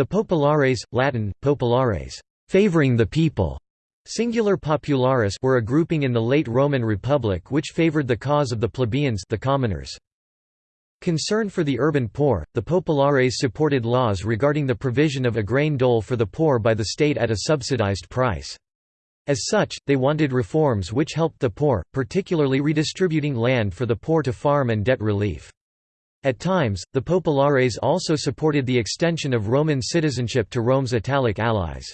The populares, Latin, populares, favoring the people, singular popularis were a grouping in the late Roman Republic which favored the cause of the plebeians the commoners. Concerned for the urban poor, the populares supported laws regarding the provision of a grain dole for the poor by the state at a subsidized price. As such, they wanted reforms which helped the poor, particularly redistributing land for the poor to farm and debt relief. At times, the populares also supported the extension of Roman citizenship to Rome's Italic allies.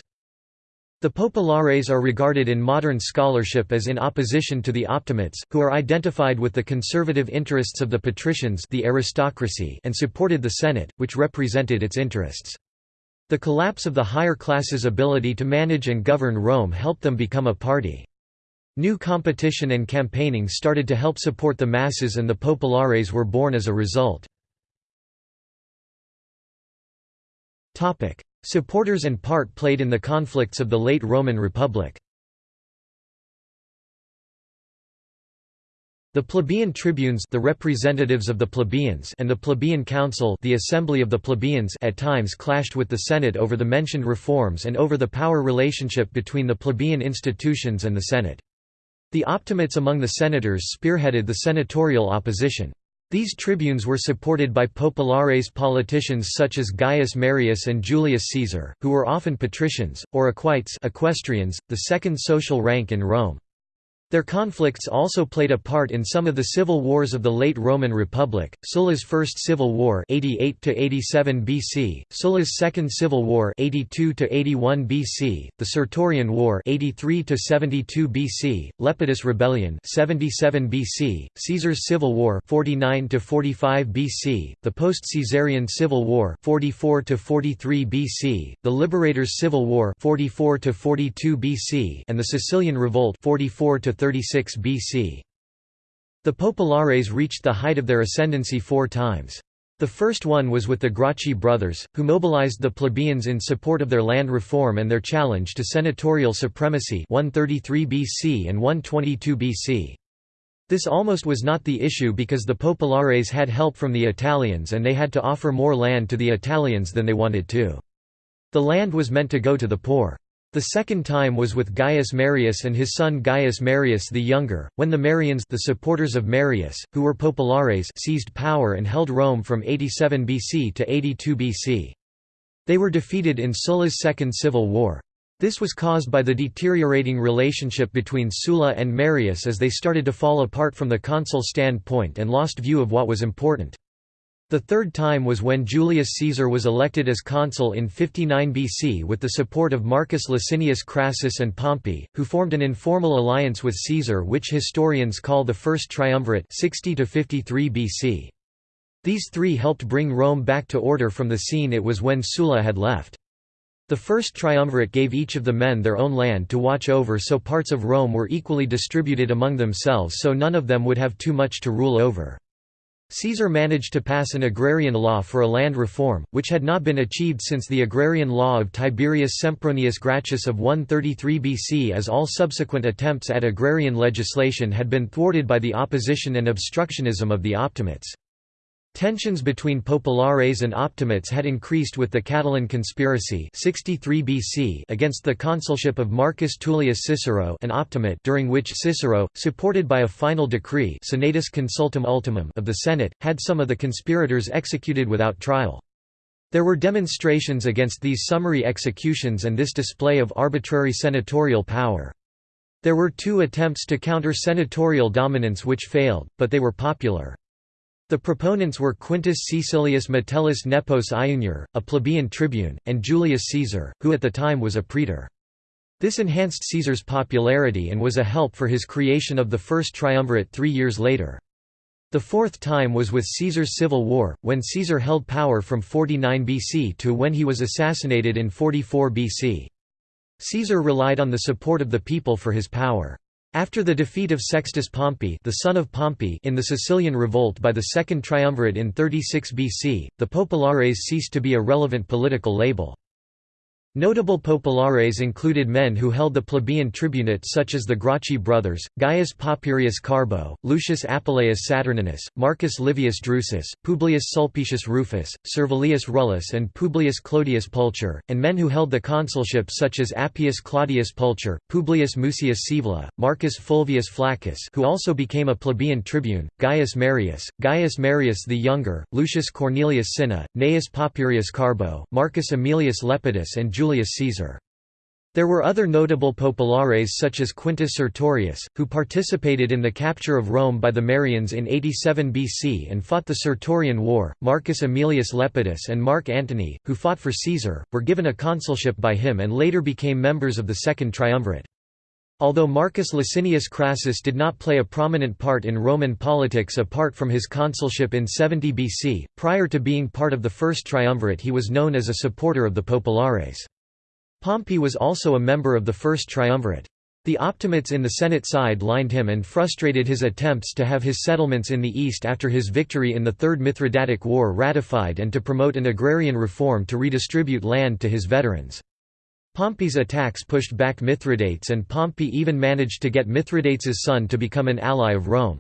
The populares are regarded in modern scholarship as in opposition to the optimates, who are identified with the conservative interests of the patricians the aristocracy and supported the Senate, which represented its interests. The collapse of the higher classes' ability to manage and govern Rome helped them become a party. New competition and campaigning started to help support the masses and the populares were born as a result. Supporters and part played in the conflicts of the late Roman Republic The plebeian tribunes the representatives of the plebeians and the plebeian council the assembly of the plebeians at times clashed with the Senate over the mentioned reforms and over the power relationship between the plebeian institutions and the Senate. The optimates among the senators spearheaded the senatorial opposition. These tribunes were supported by populares politicians such as Gaius Marius and Julius Caesar, who were often patricians, or equites equestrians, the second social rank in Rome. Their conflicts also played a part in some of the civil wars of the late Roman Republic, Sulla's First Civil War 88 BC, Sulla's Second Civil War 82 BC, the Sertorian War 83 BC, Lepidus Rebellion 77 BC, Caesar's Civil War 49 45 BC, the post-Caesarian Civil War 44 43 BC, the Liberators' Civil War 44 42 BC, and the Sicilian Revolt 44 36 BC. The Populares reached the height of their ascendancy four times. The first one was with the Gracchi brothers, who mobilized the plebeians in support of their land reform and their challenge to senatorial supremacy 133 BC and 122 BC. This almost was not the issue because the Populares had help from the Italians and they had to offer more land to the Italians than they wanted to. The land was meant to go to the poor. The second time was with Gaius Marius and his son Gaius Marius the Younger, when the Marians the supporters of Marius, who were populares seized power and held Rome from 87 BC to 82 BC. They were defeated in Sulla's Second Civil War. This was caused by the deteriorating relationship between Sulla and Marius as they started to fall apart from the consul standpoint and lost view of what was important. The third time was when Julius Caesar was elected as consul in 59 BC with the support of Marcus Licinius Crassus and Pompey, who formed an informal alliance with Caesar which historians call the First Triumvirate 60 53 BC. These three helped bring Rome back to order from the scene it was when Sulla had left. The First Triumvirate gave each of the men their own land to watch over so parts of Rome were equally distributed among themselves so none of them would have too much to rule over. Caesar managed to pass an agrarian law for a land reform, which had not been achieved since the agrarian law of Tiberius Sempronius Gracchus of 133 BC as all subsequent attempts at agrarian legislation had been thwarted by the opposition and obstructionism of the Optimates. Tensions between populares and optimates had increased with the Catalan conspiracy 63 BC against the consulship of Marcus Tullius Cicero an optimate during which Cicero, supported by a final decree Senatus Consultum Ultimum of the Senate, had some of the conspirators executed without trial. There were demonstrations against these summary executions and this display of arbitrary senatorial power. There were two attempts to counter senatorial dominance which failed, but they were popular. The proponents were Quintus Caecilius Metellus Nepos Iunior, a plebeian tribune, and Julius Caesar, who at the time was a praetor. This enhanced Caesar's popularity and was a help for his creation of the first triumvirate three years later. The fourth time was with Caesar's civil war, when Caesar held power from 49 BC to when he was assassinated in 44 BC. Caesar relied on the support of the people for his power. After the defeat of Sextus Pompey, the son of Pompey in the Sicilian revolt by the Second Triumvirate in 36 BC, the populares ceased to be a relevant political label. Notable populares included men who held the plebeian tribunate such as the Gracchi brothers, Gaius Papirius Carbo, Lucius Apuleius Saturninus, Marcus Livius Drusus, Publius Sulpicius Rufus, Servilius Rullus and Publius Clodius Pulcher, and men who held the consulship such as Appius Claudius Pulcher, Publius Mucius Scaevola, Marcus Fulvius Flaccus who also became a plebeian tribune, Gaius Marius, Gaius Marius the Younger, Lucius Cornelius Cinna, Gnaeus Papirius Carbo, Marcus Aemilius Lepidus and Julius Julius Caesar. There were other notable populares such as Quintus Sertorius, who participated in the capture of Rome by the Marians in 87 BC and fought the Sertorian War. Marcus Aemilius Lepidus and Mark Antony, who fought for Caesar, were given a consulship by him and later became members of the Second Triumvirate. Although Marcus Licinius Crassus did not play a prominent part in Roman politics apart from his consulship in 70 BC, prior to being part of the First Triumvirate he was known as a supporter of the Populares. Pompey was also a member of the First Triumvirate. The Optimates in the Senate side lined him and frustrated his attempts to have his settlements in the east after his victory in the Third Mithridatic War ratified and to promote an agrarian reform to redistribute land to his veterans. Pompey's attacks pushed back Mithridates and Pompey even managed to get Mithridates' son to become an ally of Rome.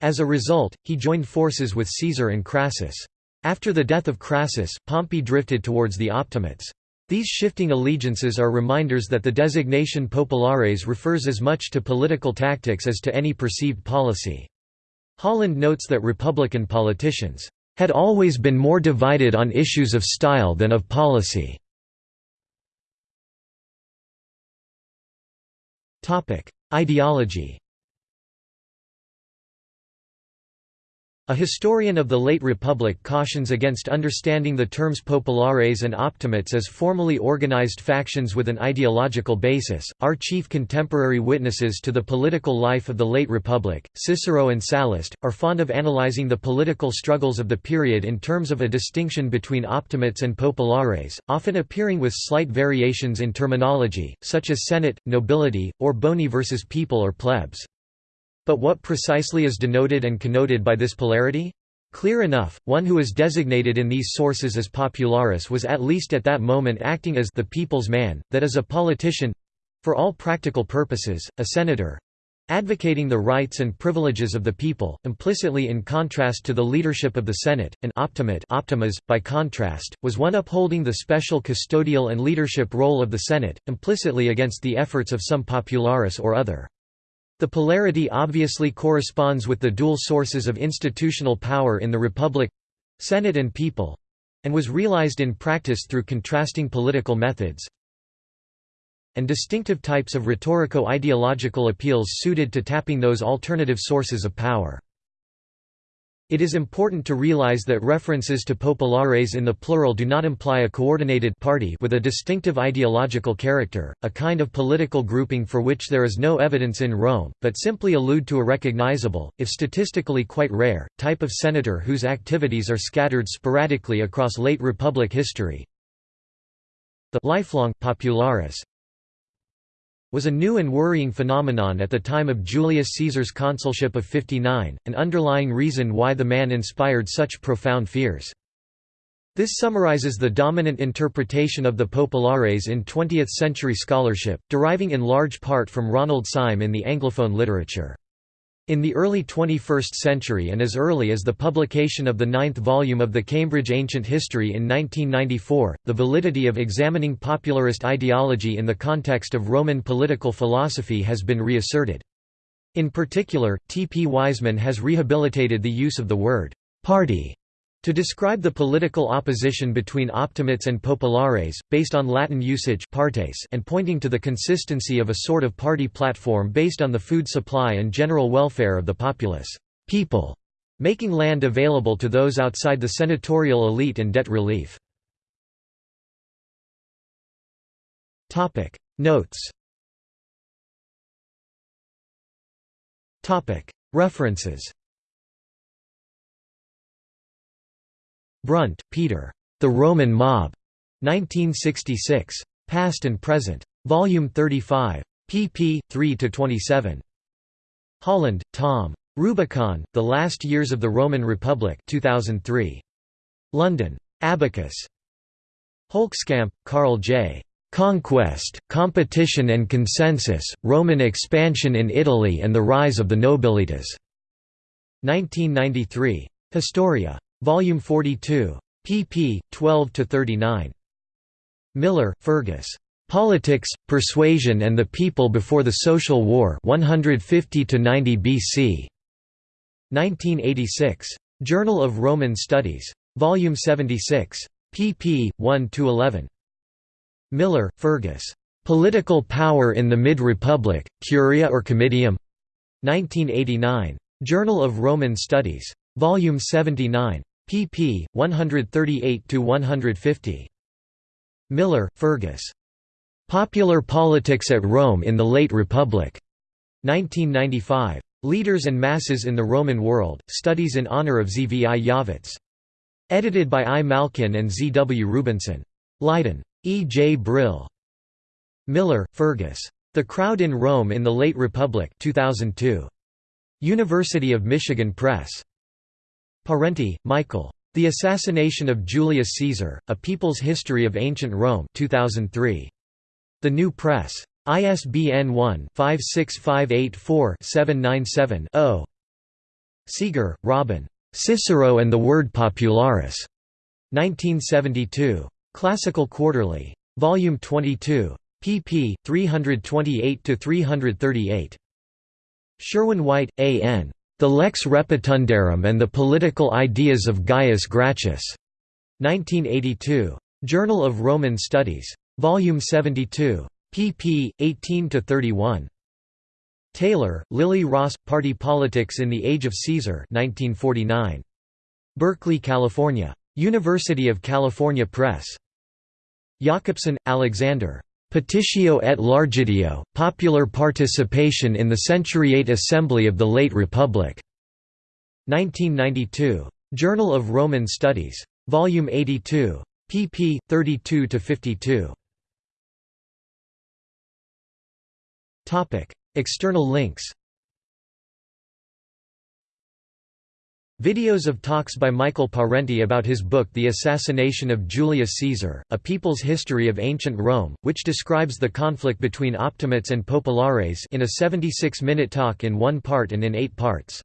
As a result, he joined forces with Caesar and Crassus. After the death of Crassus, Pompey drifted towards the Optimates. These shifting allegiances are reminders that the designation populares refers as much to political tactics as to any perceived policy. Holland notes that Republican politicians had always been more divided on issues of style than of policy. Ideology A historian of the late Republic cautions against understanding the terms populares and optimates as formally organized factions with an ideological basis. Our chief contemporary witnesses to the political life of the late Republic, Cicero and Sallust, are fond of analyzing the political struggles of the period in terms of a distinction between optimates and populares, often appearing with slight variations in terminology, such as senate, nobility, or boni versus people or plebs. But what precisely is denoted and connoted by this polarity? Clear enough, one who is designated in these sources as popularis was at least at that moment acting as the people's man, that is a politician—for all practical purposes, a senator, advocating the rights and privileges of the people, implicitly in contrast to the leadership of the Senate, an optimate optimas, by contrast, was one upholding the special custodial and leadership role of the Senate, implicitly against the efforts of some popularis or other. The polarity obviously corresponds with the dual sources of institutional power in the Republic—Senate and people—and was realized in practice through contrasting political methods and distinctive types of rhetorico-ideological appeals suited to tapping those alternative sources of power. It is important to realize that references to populares in the plural do not imply a coordinated party with a distinctive ideological character, a kind of political grouping for which there is no evidence in Rome, but simply allude to a recognizable, if statistically quite rare, type of senator whose activities are scattered sporadically across late Republic history. The lifelong popularis was a new and worrying phenomenon at the time of Julius Caesar's consulship of 59, an underlying reason why the man inspired such profound fears. This summarizes the dominant interpretation of the populares in 20th-century scholarship, deriving in large part from Ronald Syme in the Anglophone literature. In the early 21st century and as early as the publication of the ninth volume of the Cambridge Ancient History in 1994, the validity of examining popularist ideology in the context of Roman political philosophy has been reasserted. In particular, T. P. Wiseman has rehabilitated the use of the word «party» To describe the political opposition between optimates and populares, based on Latin usage partes and pointing to the consistency of a sort of party platform based on the food supply and general welfare of the populace. People, making land available to those outside the senatorial elite and debt relief. Notes. References Brunt, Peter. The Roman Mob. 1966. Past and Present. Volume 35. pp. 3–27. Holland, Tom. Rubicon, The Last Years of the Roman Republic 2003. London. Abacus. Hölkeskamp, Karl J. Conquest, Competition and Consensus, Roman Expansion in Italy and the Rise of the Nobilitas. 1993. Historia. Volume 42. pp. 12–39. Millar, Fergus. Politics, Persuasion and the People Before the Social War 150–90 BC. 1986. Journal of Roman Studies. Volume 76. pp. 1–11. Millar, Fergus. Political Power in the Mid-Republic, Curia or Comitium? 1989. Journal of Roman Studies. Volume 79. pp. 138–150. Millar, Fergus. Popular Politics at Rome in the Late Republic. 1995. Leaders and Masses in the Roman World, Studies in Honor of Zvi Yavetz. Edited by I. Malkin and Z. W. Rubinsohn. Leiden. E. J. Brill. Millar, Fergus. The Crowd in Rome in the Late Republic 2002. University of Michigan Press. Parenti, Michael. The Assassination of Julius Caesar, A People's History of Ancient Rome 2003. The New Press. ISBN 1-56584-797-0. Seager, Robin. Cicero and the Word Popularis. 1972. Classical Quarterly. Volume 22. pp. 328–338. Sherwin-White, A. N. The Lex Repetundarum and the Political Ideas of Gaius Gracchus. 1982. Journal of Roman Studies. Volume 72. pp. 18–31. Taylor, Lily Ross, Party Politics in the Age of Caesar 1949. Berkeley, California. University of California Press. Yakobson, Alexander. Petitio et Largitio, Popular Participation in the Centuriate Assembly of the Late Republic. 1992. Journal of Roman Studies. Volume 82. pp. 32–52. External links Videos of talks by Michael Parenti about his book The Assassination of Julius Caesar, A People's History of Ancient Rome, which describes the conflict between Optimates and Populares in a 76-minute talk in one part and in eight parts.